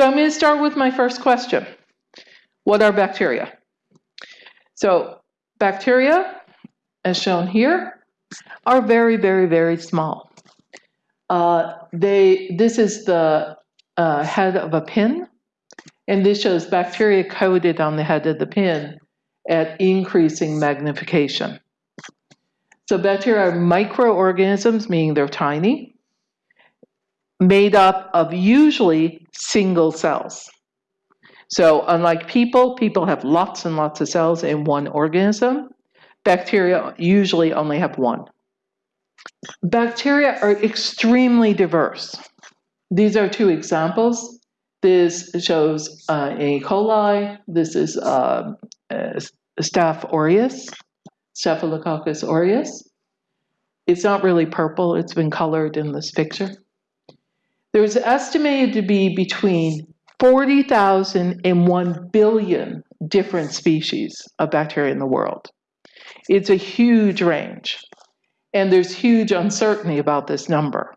So I'm going to start with my first question. What are bacteria? So bacteria, as shown here, are very, very, very small. Uh, they, this is the uh, head of a pin, and this shows bacteria coated on the head of the pin at increasing magnification. So bacteria are microorganisms, meaning they're tiny, made up of usually single cells. So unlike people, people have lots and lots of cells in one organism. Bacteria usually only have one. Bacteria are extremely diverse. These are two examples. This shows uh, E. coli. This is uh, uh, Staph aureus, Staphylococcus aureus. It's not really purple. It's been colored in this picture. There's estimated to be between 40,000 and 1 billion different species of bacteria in the world. It's a huge range. And there's huge uncertainty about this number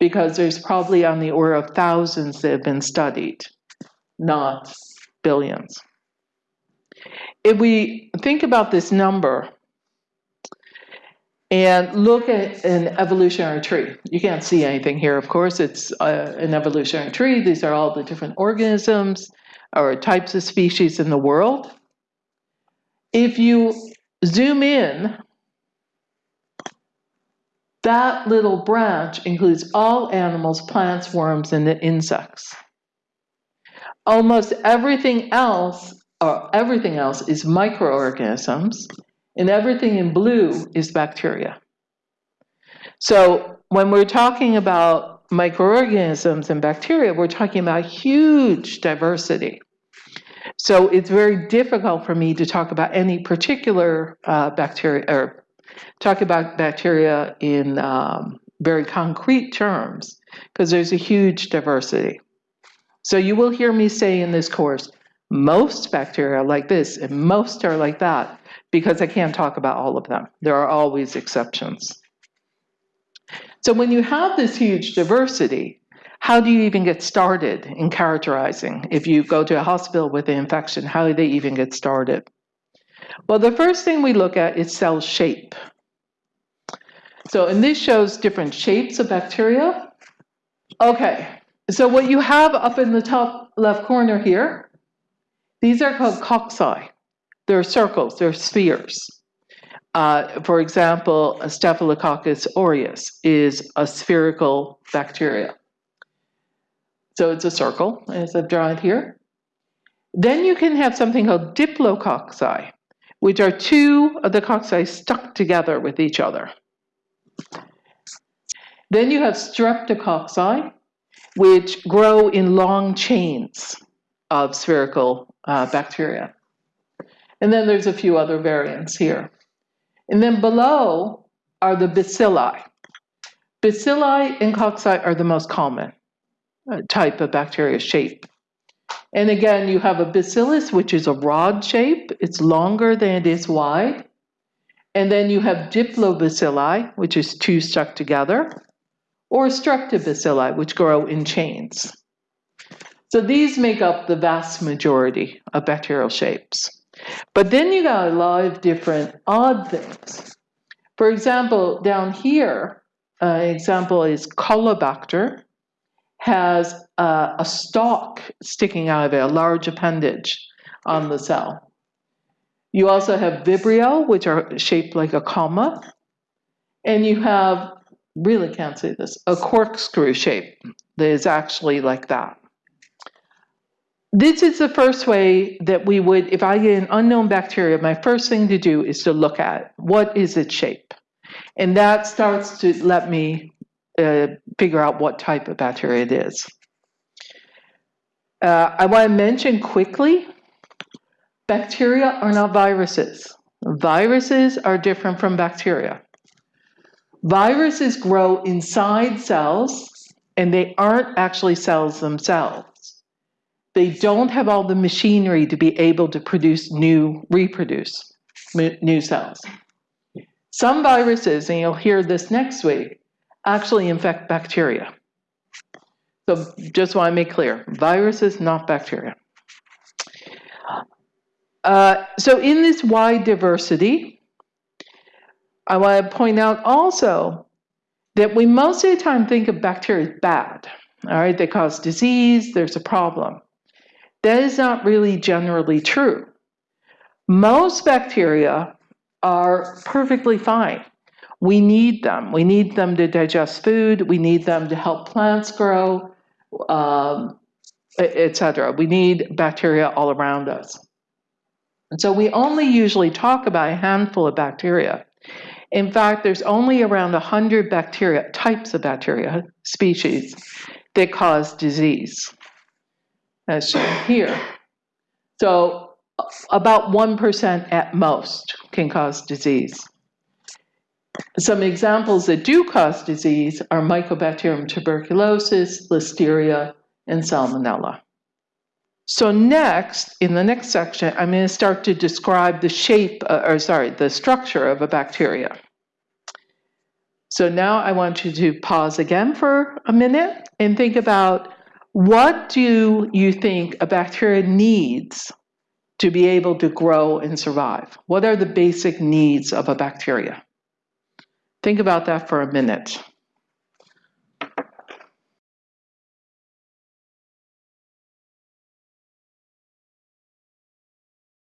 because there's probably on the order of thousands that have been studied, not billions. If we think about this number and look at an evolutionary tree, you can't see anything here, of course, it's uh, an evolutionary tree. These are all the different organisms or types of species in the world. If you zoom in that little branch includes all animals, plants, worms, and the insects. Almost everything else, or everything else, is microorganisms, and everything in blue is bacteria. So when we're talking about microorganisms and bacteria, we're talking about huge diversity. So it's very difficult for me to talk about any particular uh, bacteria or talk about bacteria in um, very concrete terms because there's a huge diversity. So you will hear me say in this course, most bacteria are like this and most are like that because I can't talk about all of them. There are always exceptions. So when you have this huge diversity, how do you even get started in characterizing? If you go to a hospital with an infection, how do they even get started? Well, the first thing we look at is cell shape. So, and this shows different shapes of bacteria. Okay, so what you have up in the top left corner here, these are called cocci. They're circles, they're spheres. Uh, for example, Staphylococcus aureus is a spherical bacteria. So it's a circle, as I've drawn it here. Then you can have something called diplococci, which are two of the cocci stuck together with each other. Then you have streptococci, which grow in long chains of spherical uh, bacteria. And then there's a few other variants here. And then below are the bacilli. Bacilli and cocci are the most common uh, type of bacteria shape. And again, you have a bacillus, which is a rod shape. It's longer than it is wide. And then you have diplobacilli, which is two stuck together, or streptobacilli, which grow in chains. So these make up the vast majority of bacterial shapes. But then you got a lot of different odd things. For example, down here, an uh, example is Caulobacter, has uh, a stalk sticking out of it, a large appendage on the cell. You also have Vibrio, which are shaped like a comma. And you have, really can't say this, a corkscrew shape that is actually like that. This is the first way that we would, if I get an unknown bacteria, my first thing to do is to look at what is its shape. And that starts to let me uh, figure out what type of bacteria it is. Uh, I want to mention quickly Bacteria are not viruses. Viruses are different from bacteria. Viruses grow inside cells and they aren't actually cells themselves. They don't have all the machinery to be able to produce new, reproduce new cells. Some viruses, and you'll hear this next week, actually infect bacteria. So just want to make clear, viruses, not bacteria. Uh, so in this wide diversity, I want to point out also that we most of the time think of bacteria as bad. All right, they cause disease, there's a problem. That is not really generally true. Most bacteria are perfectly fine. We need them. We need them to digest food. We need them to help plants grow, um, etc. We need bacteria all around us. And so we only usually talk about a handful of bacteria. In fact, there's only around 100 bacteria, types of bacteria, species, that cause disease, as shown here. So about 1% at most can cause disease. Some examples that do cause disease are Mycobacterium tuberculosis, Listeria, and Salmonella. So next, in the next section, I'm going to start to describe the shape, uh, or sorry, the structure of a bacteria. So now I want you to pause again for a minute and think about what do you think a bacteria needs to be able to grow and survive? What are the basic needs of a bacteria? Think about that for a minute.